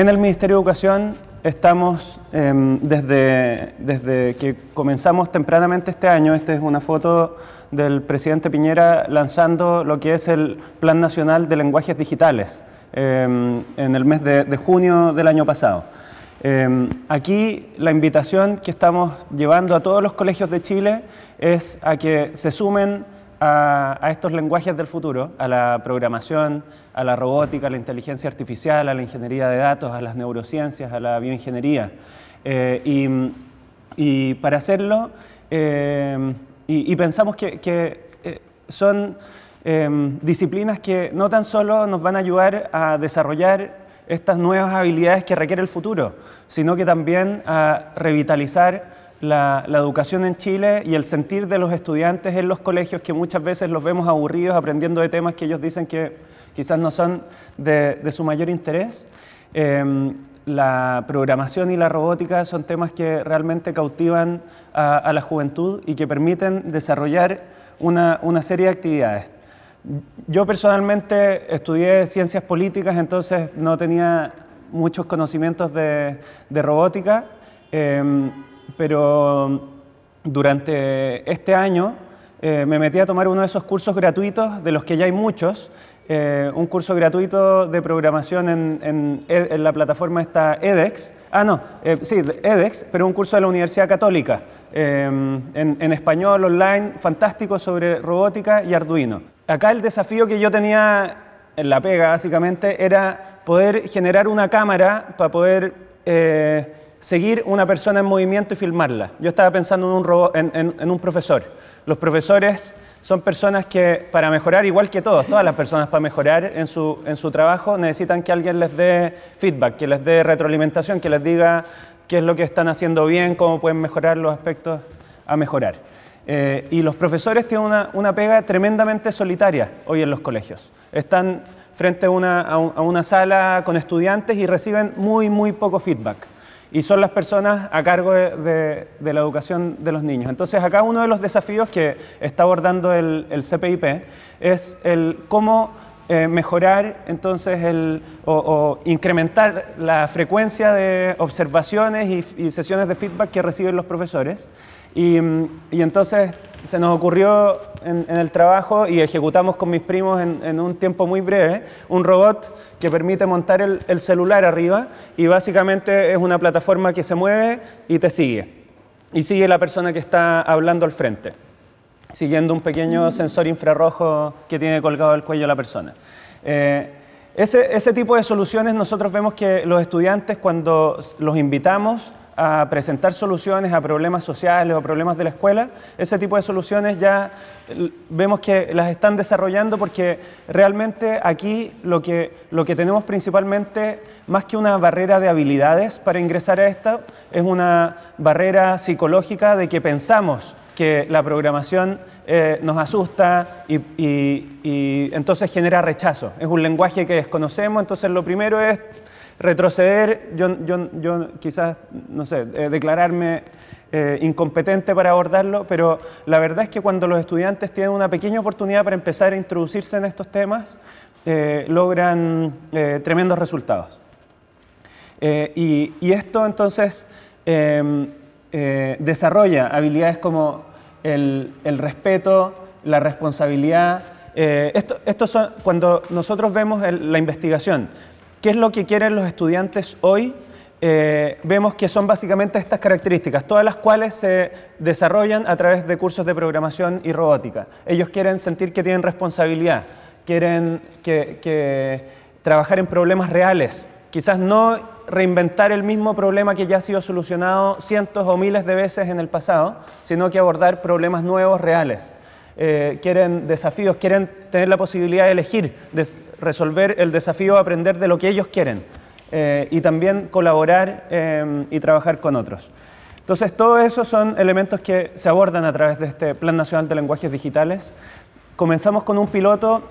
en el Ministerio de Educación estamos em, desde, desde que comenzamos tempranamente este año, esta es una foto del presidente Piñera lanzando lo que es el Plan Nacional de Lenguajes Digitales em, en el mes de, junio del año pasado. Em, aquí la invitación que estamos llevando a todos los colegios de Chile es a que se sumen a, estos lenguajes del futuro, a la programación, a la robótica, a la inteligencia artificial, a la ingeniería de datos, a las neurociencias, a la bioingeniería. Eh, y, para hacerlo, eh, y, pensamos que, eh, son disciplinas que no tan solo nos van a ayudar a desarrollar estas nuevas habilidades que requiere el futuro, sino que también a revitalizar la, educación en Chile y el sentir de los estudiantes en los colegios que muchas veces los vemos aburridos aprendiendo de temas que ellos dicen que quizás no son de, su mayor interés. Em, la programación y la robótica son temas que realmente cautivan a, la juventud y que permiten desarrollar una, serie de actividades. Yo personalmente estudié ciencias políticas, entonces no tenía muchos conocimientos de, robótica. Em, pero durante este año eh, me metí a tomar uno de esos cursos gratuitos, de los que ya hay muchos, eh, un curso gratuito de programación en, la plataforma esta edX, ah no, eh, sí, edX, pero un curso de la Universidad Católica, en, español, online, fantástico sobre robótica y Arduino. Acá el desafío que yo tenía en la pega básicamente era poder generar una cámara para poder seguir una persona en movimiento y filmarla. Yo estaba pensando en un, profesor. Los profesores son personas que para mejorar, igual que todos, todas las personas para mejorar en su, trabajo necesitan que alguien les dé feedback, que les dé retroalimentación, que les diga qué es lo que están haciendo bien, cómo pueden mejorar los aspectos a mejorar. Eh, y los profesores tienen una, pega tremendamente solitaria hoy en los colegios. Están frente a una sala con estudiantes y reciben muy, muy poco feedback y son las personas a cargo de, la educación de los niños. Entonces acá uno de los desafíos que está abordando el, CPIP es el cómo eh, mejorar entonces el, o, incrementar la frecuencia de observaciones y, sesiones de feedback que reciben los profesores. Y, y entonces se nos ocurrió en, el trabajo y ejecutamos con mis primos en, un tiempo muy breve un robot que permite montar el, celular arriba y básicamente es una plataforma que se mueve y te sigue. Y sigue la persona que está hablando al frente, siguiendo un pequeño sensor infrarrojo que tiene colgado el cuello la persona. Eh, ese, ese tipo de soluciones nosotros vemos que los estudiantes cuando los invitamos a presentar soluciones a problemas sociales o problemas de la escuela, ese tipo de soluciones ya vemos que las están desarrollando porque realmente aquí lo que, lo que tenemos principalmente, más que una barrera de habilidades para ingresar a esta, es una barrera psicológica de que pensamos que la programación eh, nos asusta y, y entonces genera rechazo. Es un lenguaje que desconocemos, entonces lo primero es retroceder, yo, yo, quizás, no sé, eh, declararme eh, incompetente para abordarlo, pero la verdad es que cuando los estudiantes tienen una pequeña oportunidad para empezar a introducirse en estos temas, eh, logran tremendos resultados. Y, esto entonces em, desarrolla habilidades como el, respeto, la responsabilidad, esto, son, cuando nosotros vemos la investigación, ¿Qué es lo que quieren los estudiantes hoy? Eh, vemos que son básicamente estas características, todas las cuales se desarrollan a través de cursos de programación y robótica. Ellos quieren sentir que tienen responsabilidad, quieren que, trabajar en problemas reales, quizás no reinventar el mismo problema que ya ha sido solucionado cientos o miles de veces en el pasado, sino que abordar problemas nuevos, reales. Eh, quieren desafíos, quieren tener la posibilidad de elegir, de resolver el desafío de aprender de lo que ellos quieren eh, y también colaborar eh, y trabajar con otros. Entonces, todos esos son elementos que se abordan a través de este Plan Nacional de Lenguajes Digitales. Comenzamos con un piloto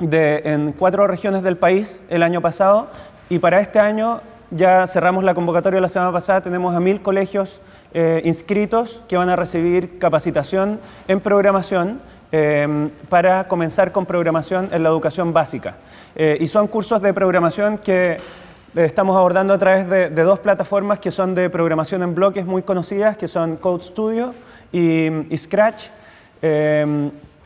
de, en cuatro regiones del país el año pasado y para este año ya cerramos la convocatoria la semana pasada, tenemos a mil colegios eh, inscritos que van a recibir capacitación en programación eh, para comenzar con programación en la educación básica. Eh, y son cursos de programación que estamos abordando a través de, dos plataformas que son de programación en bloques muy conocidas, que son Code Studio y, Scratch.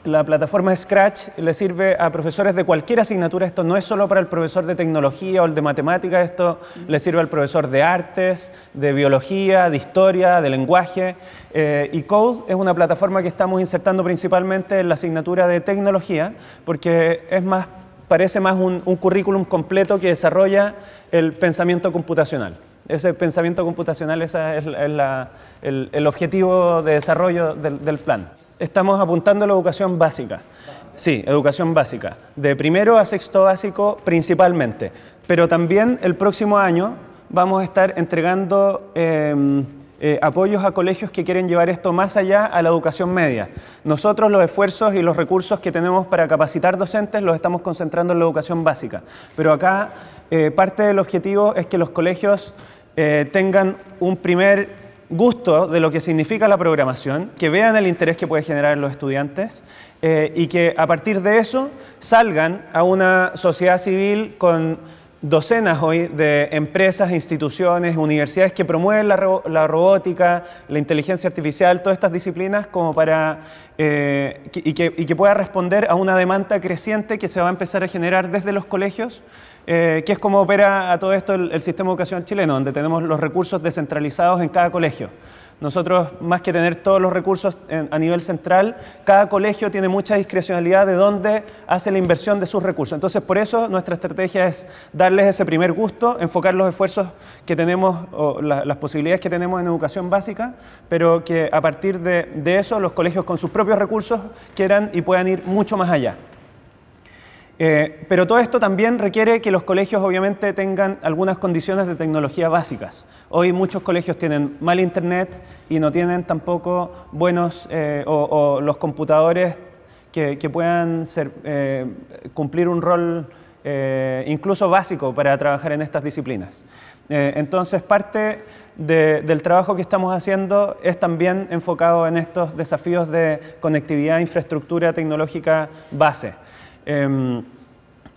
La plataforma Scratch le sirve a profesores de cualquier asignatura. Esto no es solo para el profesor de tecnología o el de matemáticas, esto le sirve al profesor de artes, de biología, de historia, de lenguaje. Eh, y Code es una plataforma que estamos insertando principalmente en la asignatura de tecnología, porque es más, parece más un, currículum completo que desarrolla el pensamiento computacional. Ese pensamiento computacional es, el, objetivo de desarrollo del plan estamos apuntando a la educación básica. Sí, educación básica. De primero a sexto básico principalmente. Pero también el próximo año vamos a estar entregando em, eh, apoyos a colegios que quieren llevar esto más allá a la educación media. Nosotros los esfuerzos y los recursos que tenemos para capacitar docentes los estamos concentrando en la educación básica. Pero acá eh, parte del objetivo es que los colegios eh, tengan un primer gusto de lo que significa la programación, que vean el interés que puede generar en los estudiantes eh, y que a partir de eso salgan a una sociedad civil con docenas hoy de empresas, instituciones, universidades que promueven la, robótica, la inteligencia artificial, todas estas disciplinas como para eh, y, que, pueda responder a una demanda creciente que se va a empezar a generar desde los colegios eh, es como opera a todo esto el, sistema de educación chileno, donde tenemos los recursos descentralizados en cada colegio. Nosotros, más que tener todos los recursos a nivel central, cada colegio tiene mucha discrecionalidad de dónde hace la inversión de sus recursos. Entonces, por eso nuestra estrategia es darles ese primer gusto, enfocar los esfuerzos que tenemos, o las posibilidades que tenemos en educación básica, pero que a partir de eso los colegios con sus propios recursos quieran y puedan ir mucho más allá. Eh, pero todo esto también requiere que los colegios obviamente tengan algunas condiciones de tecnología básicas. Hoy muchos colegios tienen mal internet y no tienen tampoco buenos eh, o, los computadores que, puedan eh, cumplir un rol incluso básico para trabajar en estas disciplinas. entonces parte del trabajo que estamos haciendo es también enfocado en estos desafíos de conectividad, infraestructura tecnológica base. Em,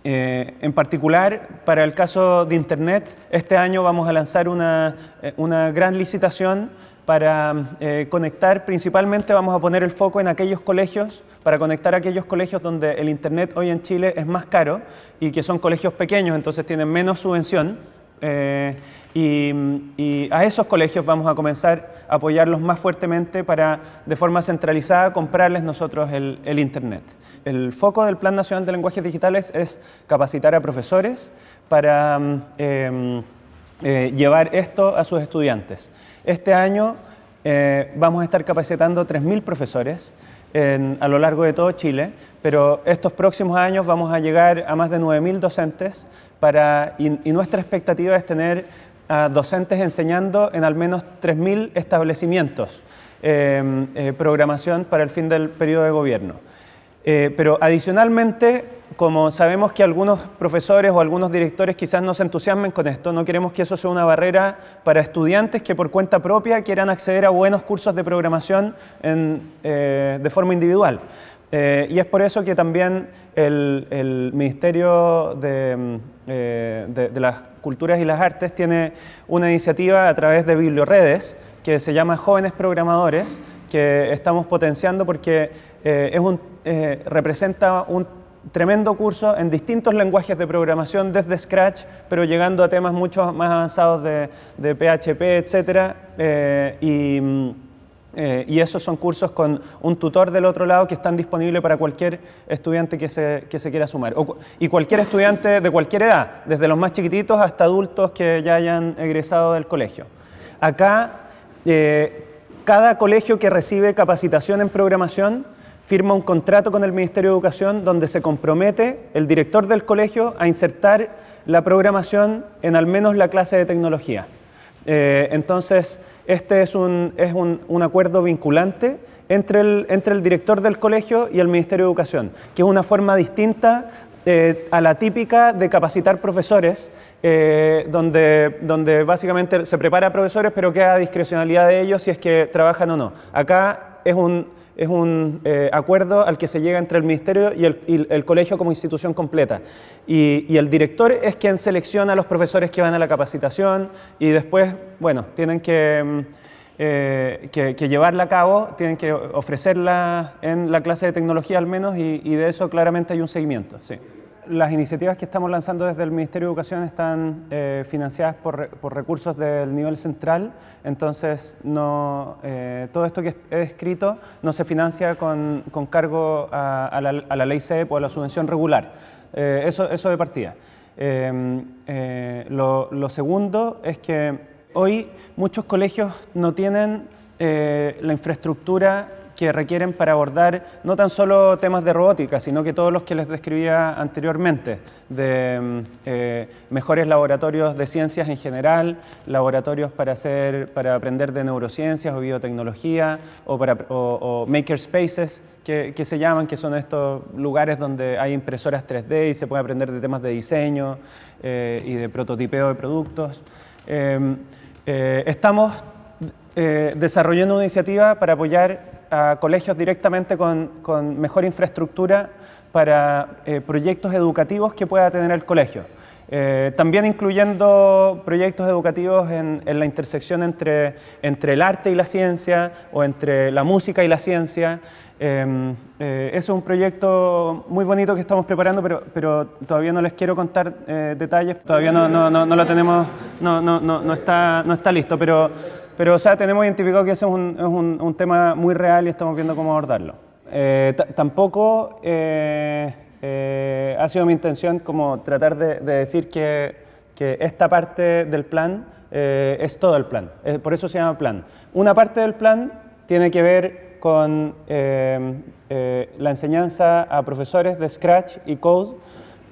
eh, en particular, para el caso de Internet, este año vamos a lanzar una, eh, gran licitación para eh, conectar, principalmente vamos a poner el foco en aquellos colegios, para conectar aquellos colegios donde el Internet hoy en Chile es más caro y que son colegios pequeños, entonces tienen menos subvención. Y, a esos colegios vamos a comenzar a apoyarlos más fuertemente para, de forma centralizada, comprarles nosotros el, Internet. El foco del Plan Nacional de Lenguajes Digitales es capacitar a profesores para em, eh, llevar esto a sus estudiantes. Este año eh, vamos a estar capacitando 3.000 profesores a lo largo de todo Chile, pero estos próximos años vamos a llegar a más de 9.000 docentes para, y nuestra expectativa es tener a docentes enseñando en al menos 3.000 establecimientos em, eh, programación para el fin del periodo de gobierno. Eh, pero adicionalmente, como sabemos que algunos profesores o algunos directores quizás no se entusiasmen con esto, no queremos que eso sea una barrera para estudiantes que por cuenta propia quieran acceder a buenos cursos de programación eh, de forma individual. Eh, y es por eso que también el, Ministerio mm, eh, de, las Culturas y las Artes tiene una iniciativa a través de Biblioredes que se llama Jóvenes Programadores, que estamos potenciando porque eh, es un, representa un tremendo curso en distintos lenguajes de programación desde Scratch, pero llegando a temas mucho más avanzados de, de PHP, etc. y mm, eh, y esos son cursos con un tutor del otro lado que están disponibles para cualquier estudiante que se, que se quiera sumar. y cualquier estudiante de cualquier edad, desde los más chiquititos hasta adultos que ya hayan egresado del colegio. Acá, eh, cada colegio que recibe capacitación en programación firma un contrato con el Ministerio de Educación donde se compromete el director del colegio a insertar la programación en al menos la clase de tecnología. Eh, entonces, este es, un, es un, un acuerdo vinculante entre el, entre el, director del colegio y el Ministerio de Educación, que es una forma distinta eh, a la típica de capacitar profesores, eh, donde, donde básicamente se prepara a profesores, pero queda discrecionalidad de ellos si es que trabajan o no. Acá es un, es un eh, acuerdo al que se llega entre el Ministerio y el, colegio como institución completa. Y, el director es quien selecciona a los profesores que van a la capacitación y después, bueno, tienen que, mm, eh, llevarla a cabo, tienen que ofrecerla en la clase de tecnología al menos y de eso claramente hay un seguimiento. Sí las iniciativas que estamos lanzando desde el Ministerio de Educación están eh, financiadas por, recursos del nivel central, entonces no, eh, todo esto que he escrito no se financia con, cargo a, la, ley CEP o a la subvención regular. Eh, eso, eso de partida. Lo, lo, segundo es que hoy muchos colegios no tienen la infraestructura que requieren para abordar no tan solo temas de robótica, sino que todos los que les describía anteriormente, de mm, eh, mejores laboratorios de ciencias en general, laboratorios para, hacer, para aprender de neurociencias o biotecnología, o, para, o, makerspaces, que, que, se llaman, que son estos lugares donde hay impresoras 3D y se puede aprender de temas de diseño eh, y de prototipeo de productos. Em, eh, estamos desarrollando una iniciativa para apoyar a colegios directamente con, con mejor infraestructura para eh, proyectos educativos que pueda tener el colegio. Eh, también incluyendo proyectos educativos en, en, la intersección entre, entre el arte y la ciencia o entre la música y la ciencia. Eh, eh es un proyecto muy bonito que estamos preparando, pero, pero todavía no les quiero contar detalles, todavía no, no, no, no, lo tenemos, no, está, no está listo, pero pero, o sea, tenemos identificado que ese es un, es un, tema muy real y estamos viendo cómo abordarlo. Eh, tampoco eh, eh, ha sido mi intención como tratar de, decir que, que, esta parte del plan es todo el plan, por eso se llama plan. Una parte del plan tiene que ver con la enseñanza a profesores de Scratch y Code.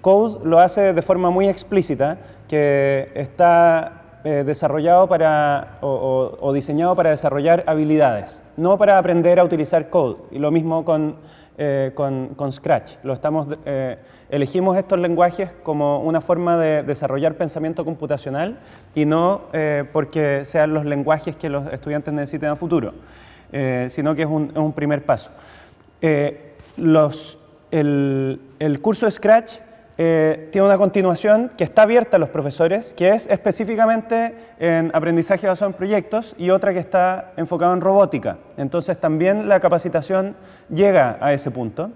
Code lo hace de forma muy explícita, que está eh, desarrollado para, o, diseñado para desarrollar habilidades, no para aprender a utilizar code. Y lo mismo con, eh, con, Scratch. Lo estamos, eh, elegimos estos lenguajes como una forma de desarrollar pensamiento computacional y no porque sean los lenguajes que los estudiantes necesiten a futuro, sino que es un, es un primer paso. Los, el, el curso Scratch eh, tiene una continuación que está abierta a los profesores, que es específicamente en aprendizaje basado en proyectos y otra que está enfocada en robótica. Entonces también la capacitación llega a ese punto.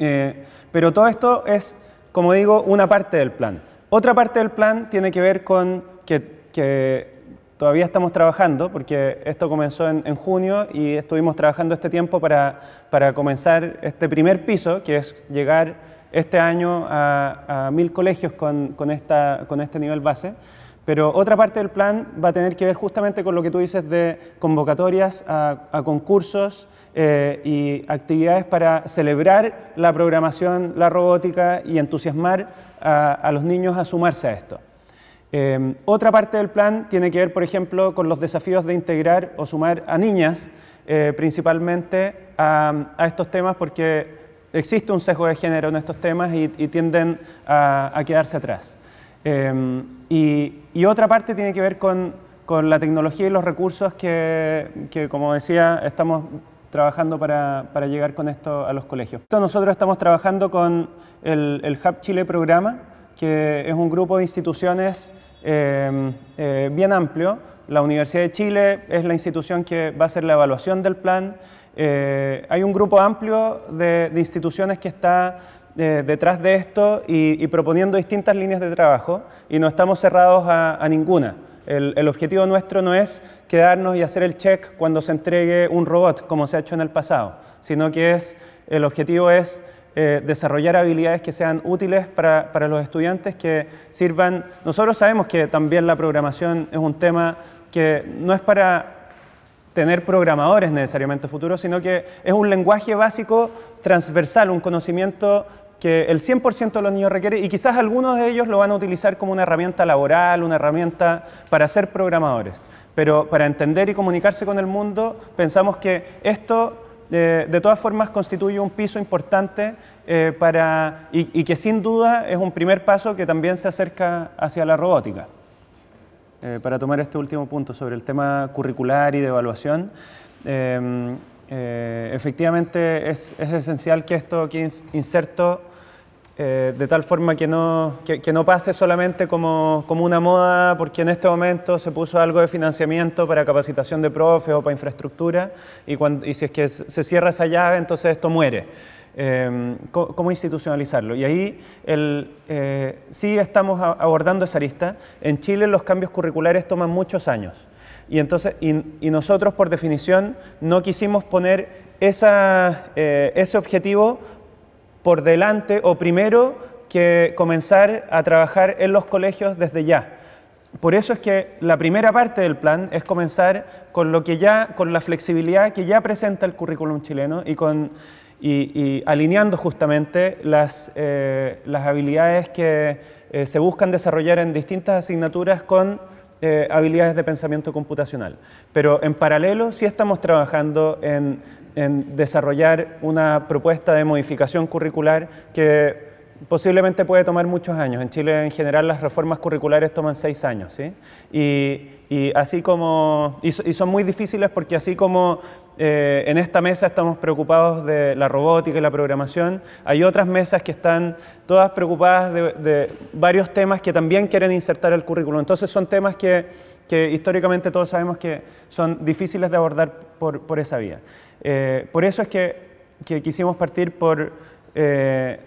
Eh, pero todo esto es, como digo, una parte del plan. Otra parte del plan tiene que ver con que, todavía estamos trabajando, porque esto comenzó en, en, junio y estuvimos trabajando este tiempo para, para comenzar este primer piso, que es llegar este año a, mil colegios con, esta, con este nivel base. Pero otra parte del plan va a tener que ver justamente con lo que tú dices de convocatorias a, concursos eh, y actividades para celebrar la programación, la robótica y entusiasmar a, los niños a sumarse a esto. Eh, otra parte del plan tiene que ver, por ejemplo, con los desafíos de integrar o sumar a niñas, eh, principalmente a, estos temas, porque existe un sesgo de género en estos temas y, tienden a, quedarse atrás. Em, y, otra parte tiene que ver con, la tecnología y los recursos que, como decía, estamos trabajando para, llegar con esto a los colegios. Nosotros estamos trabajando con el, Hub Chile Programa, que es un grupo de instituciones em, eh, bien amplio. La Universidad de Chile es la institución que va a hacer la evaluación del plan, eh, hay un grupo amplio de, instituciones que está eh, detrás de esto y, proponiendo distintas líneas de trabajo y no estamos cerrados a, ninguna. El, objetivo nuestro no es quedarnos y hacer el check cuando se entregue un robot, como se ha hecho en el pasado, sino que es, el objetivo es eh, desarrollar habilidades que sean útiles para, para, los estudiantes, que sirvan... Nosotros sabemos que también la programación es un tema que no es para tener programadores necesariamente futuros, sino que es un lenguaje básico transversal, un conocimiento que el 100% de los niños requiere y quizás algunos de ellos lo van a utilizar como una herramienta laboral, una herramienta para ser programadores. Pero para entender y comunicarse con el mundo, pensamos que esto eh, de todas formas constituye un piso importante eh, para, y que sin duda es un primer paso que también se acerca hacia la robótica. Eh, para tomar este último punto sobre el tema curricular y de evaluación. Em, efectivamente es, es, esencial que esto quede inserto eh, de tal forma que no, que, no pase solamente como, como, una moda, porque en este momento se puso algo de financiamiento para capacitación de profes o para infraestructura, y, cuando, y si es que se cierra esa llave, entonces esto muere. Eh, ¿Cómo institucionalizarlo? Y ahí el, eh, sí estamos abordando esa arista. En Chile los cambios curriculares toman muchos años. Y, entonces, y, nosotros, por definición, no quisimos poner esa, ese objetivo por delante o primero que comenzar a trabajar en los colegios desde ya. Por eso es que la primera parte del plan es comenzar con lo que ya, con la flexibilidad que ya presenta el currículum chileno y con y, alineando justamente las, eh, las habilidades que eh, se buscan desarrollar en distintas asignaturas con eh, habilidades de pensamiento computacional. Pero en paralelo sí estamos trabajando en en desarrollar una propuesta de modificación curricular que posiblemente puede tomar muchos años. En Chile en general las reformas curriculares toman seis años, ¿sí? Y, así como, y, son muy difíciles porque así como eh, en esta mesa estamos preocupados de la robótica y la programación, hay otras mesas que están todas preocupadas de, varios temas que también quieren insertar el currículo. Entonces son temas que, que históricamente todos sabemos que son difíciles de abordar por, por esa vía. Eh, por eso es que, quisimos partir por eh,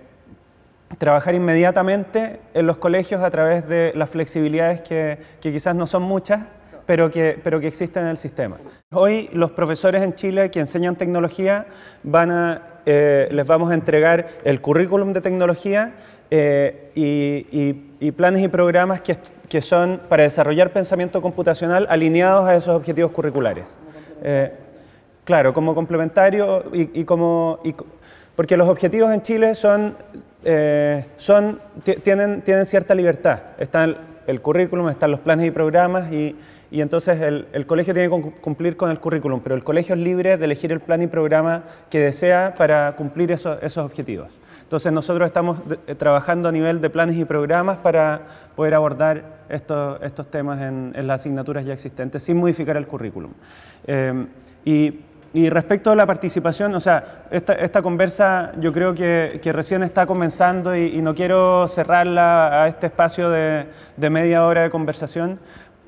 trabajar inmediatamente en los colegios a través de las flexibilidades que, quizás no son muchas, pero que, pero que existen en el sistema. Hoy los profesores en Chile que enseñan tecnología van a, eh, les vamos a entregar el currículum de tecnología y, planes y programas que, que, son para desarrollar pensamiento computacional alineados a esos objetivos curriculares. Claro, como complementario y, como... porque los objetivos en Chile son, eh, son tienen, tienen cierta libertad. Está el, currículum, están los planes y programas y, y entonces el, colegio tiene que cumplir con el currículum, pero el colegio es libre de elegir el plan y programa que desea para cumplir esos objetivos. Entonces nosotros estamos eh, trabajando a nivel de planes y programas para poder abordar estos, estos temas en, las asignaturas ya existentes sin modificar el currículum. Eh, y y respecto a la participación, o sea, esta, esta conversa yo creo que, que recién está comenzando y, no quiero cerrarla a este espacio de, de media hora de conversación.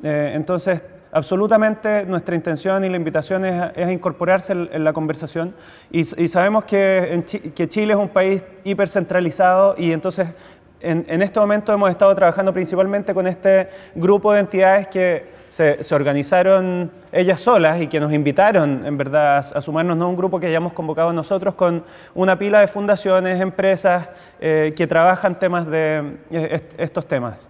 Eh, entonces, absolutamente nuestra intención y la invitación es, es incorporarse en, la conversación y, y sabemos que, que Chile es un país hipercentralizado y entonces en, en, este momento hemos estado trabajando principalmente con este grupo de entidades que se, organizaron ellas solas y que nos invitaron, en verdad, a, sumarnos a un grupo que hayamos convocado nosotros con una pila de fundaciones, empresas eh, que trabajan temas de eh, estos temas.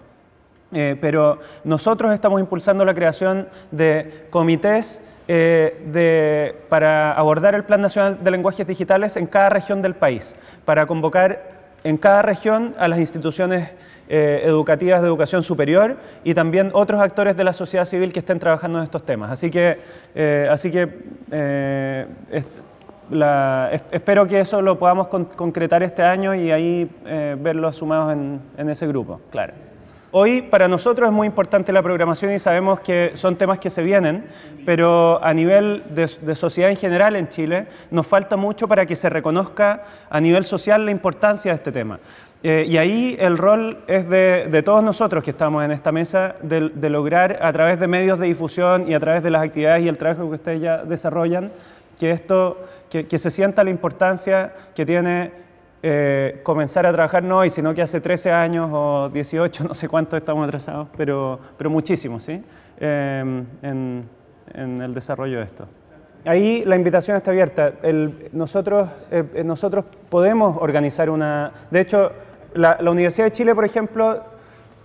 Eh, pero nosotros estamos impulsando la creación de comités de, para abordar el Plan Nacional de Lenguajes Digitales en cada región del país, para convocar en cada región a las instituciones eh, educativas de educación superior y también otros actores de la sociedad civil que estén trabajando en estos temas. Así que, eh, así que eh, espero que eso lo podamos concretar este año y ahí verlos sumados en, ese grupo, claro. Hoy para nosotros es muy importante la programación y sabemos que son temas que se vienen, pero a nivel de, sociedad en general en Chile nos falta mucho para que se reconozca a nivel social la importancia de este tema. Eh, y ahí el rol es de, todos nosotros que estamos en esta mesa, de, lograr a través de medios de difusión y a través de las actividades y el trabajo que ustedes ya desarrollan, que, esto, que, se sienta la importancia que tiene eh, comenzar a trabajar no hoy, sino que hace 13 años o 18, no sé cuánto estamos atrasados, pero, pero muchísimo, ¿sí? Em, en, el desarrollo de esto. Ahí la invitación está abierta. nosotros, eh, nosotros podemos organizar una... De hecho, la, Universidad de Chile, por ejemplo,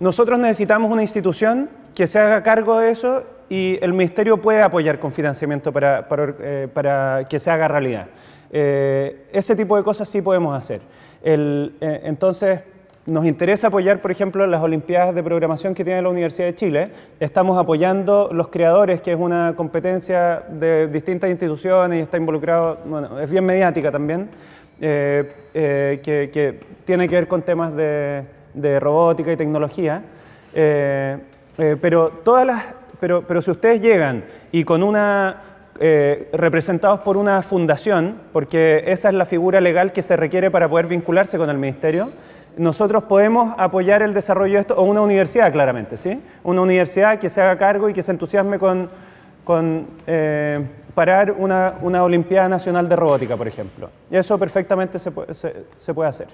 nosotros necesitamos una institución que se haga cargo de eso y el Ministerio puede apoyar con financiamiento para, eh, que se haga realidad. Eh, ese tipo de cosas sí podemos hacer. Eh, entonces, nos interesa apoyar, por ejemplo, las Olimpiadas de Programación que tiene la Universidad de Chile. Estamos apoyando los creadores, que es una competencia de distintas instituciones y está involucrado, bueno, es bien mediática también. Eh, que, tiene que ver con temas de, robótica y tecnología. Pero, todas las, pero, pero si ustedes llegan y con una eh, representados por una fundación, porque esa es la figura legal que se requiere para poder vincularse con el ministerio, nosotros podemos apoyar el desarrollo de esto, o una universidad claramente, ¿sí? Una universidad que se haga cargo y que se entusiasme con, eh, parar una, una, Olimpiada Nacional de Robótica, por ejemplo. Y eso perfectamente se puede hacer.